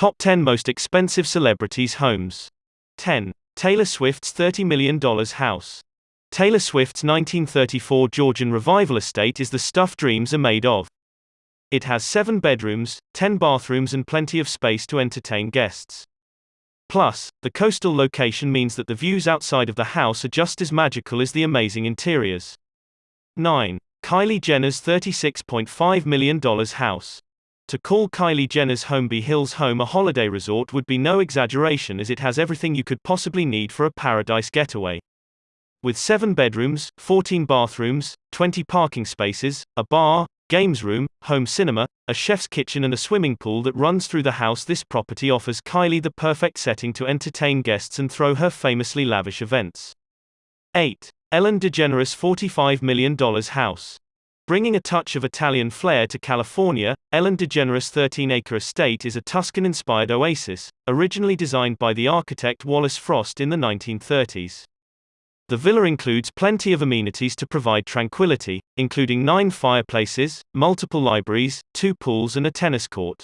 Top 10 Most Expensive Celebrities' Homes. 10. Taylor Swift's $30 million house. Taylor Swift's 1934 Georgian revival estate is the stuff dreams are made of. It has seven bedrooms, ten bathrooms, and plenty of space to entertain guests. Plus, the coastal location means that the views outside of the house are just as magical as the amazing interiors. 9. Kylie Jenner's $36.5 million house. To call Kylie Jenner's Holmby Hills home a holiday resort would be no exaggeration as it has everything you could possibly need for a paradise getaway. With 7 bedrooms, 14 bathrooms, 20 parking spaces, a bar, games room, home cinema, a chef's kitchen, and a swimming pool that runs through the house, this property offers Kylie the perfect setting to entertain guests and throw her famously lavish events. 8. Ellen DeGeneres' $45 million house. Bringing a touch of Italian flair to California, Ellen DeGeneres' 13 acre estate is a Tuscan inspired oasis, originally designed by the architect Wallace Frost in the 1930s. The villa includes plenty of amenities to provide tranquility, including nine fireplaces, multiple libraries, two pools, and a tennis court.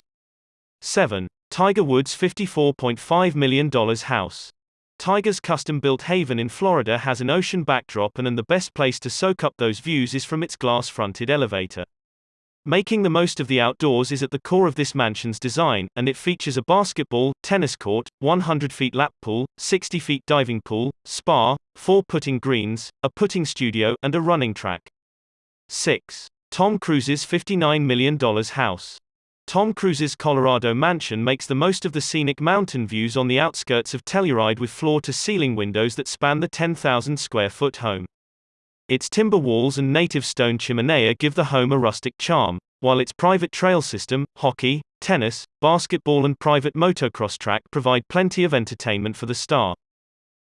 7. Tiger Woods' $54.5 million house. Tiger's custom built haven in Florida has an ocean backdrop, and, and the best place to soak up those views is from its glass fronted elevator. Making the most of the outdoors is at the core of this mansion's design, and it features a basketball, tennis court, 100 feet lap pool, 60 feet diving pool, spa, four putting greens, a putting studio, and a running track. 6. Tom Cruise's $59 million house. Tom Cruise's Colorado mansion makes the most of the scenic mountain views on the outskirts of Telluride with floor to ceiling windows that span the 10,000 square foot home. Its timber walls and native stone chimenea give the home a rustic charm, while its private trail system, hockey, tennis, basketball, and private motocross track provide plenty of entertainment for the star.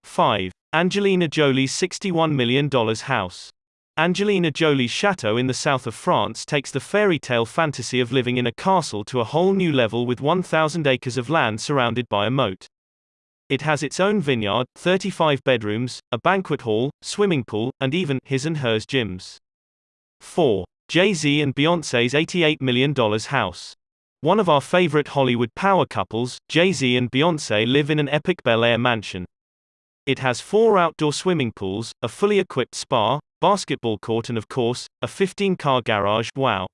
5. Angelina Jolie's $61 million house. Angelina Jolie's chateau in the south of France takes the fairy tale fantasy of living in a castle to a whole new level with 1,000 acres of land surrounded by a moat. It has its own vineyard, 35 bedrooms, a banquet hall, swimming pool, and even his and hers gyms. 4. Jay-Z and Beyoncé's $88 million house. One of our favorite Hollywood power couples, Jay-Z and Beyoncé live in an epic Bel Air mansion. It has four outdoor swimming pools, a fully equipped spa, basketball court and of course, a 15-car garage, wow.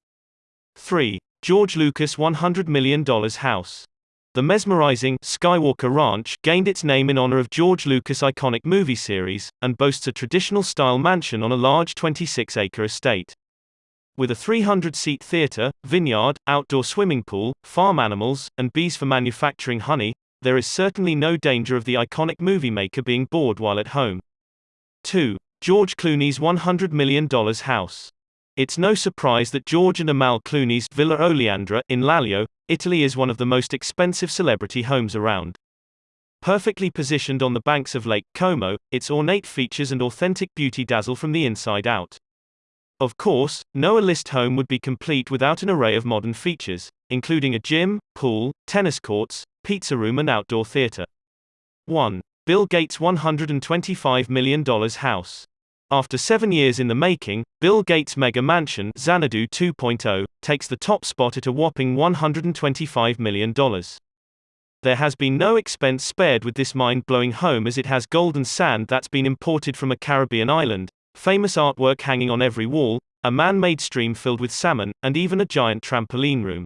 3. George Lucas $100 million house. The mesmerizing Skywalker Ranch gained its name in honor of George Lucas' iconic movie series, and boasts a traditional style mansion on a large 26 acre estate. With a 300 seat theater, vineyard, outdoor swimming pool, farm animals, and bees for manufacturing honey, there is certainly no danger of the iconic movie maker being bored while at home. 2. George Clooney's $100 million house. It's no surprise that George and Amal Clooney's Villa Oleandra in Laglio, Italy is one of the most expensive celebrity homes around. Perfectly positioned on the banks of Lake Como, its ornate features and authentic beauty dazzle from the inside out. Of course, no A-list home would be complete without an array of modern features, including a gym, pool, tennis courts, pizza room and outdoor theater. 1. Bill Gates' $125 million house. After seven years in the making, Bill Gates' mega mansion, Xanadu 2.0, takes the top spot at a whopping $125 million. There has been no expense spared with this mind blowing home as it has golden sand that's been imported from a Caribbean island, famous artwork hanging on every wall, a man made stream filled with salmon, and even a giant trampoline room.